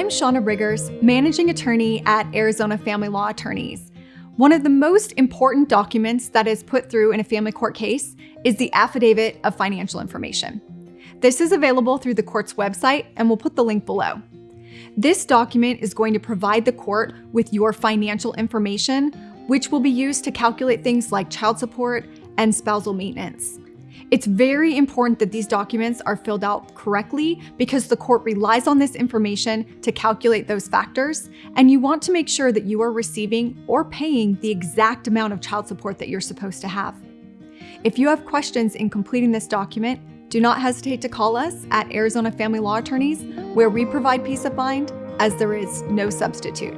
I'm Shauna Riggers, Managing Attorney at Arizona Family Law Attorneys. One of the most important documents that is put through in a family court case is the Affidavit of Financial Information. This is available through the court's website, and we'll put the link below. This document is going to provide the court with your financial information, which will be used to calculate things like child support and spousal maintenance. It's very important that these documents are filled out correctly because the court relies on this information to calculate those factors, and you want to make sure that you are receiving or paying the exact amount of child support that you're supposed to have. If you have questions in completing this document, do not hesitate to call us at Arizona Family Law Attorneys, where we provide peace of mind as there is no substitute.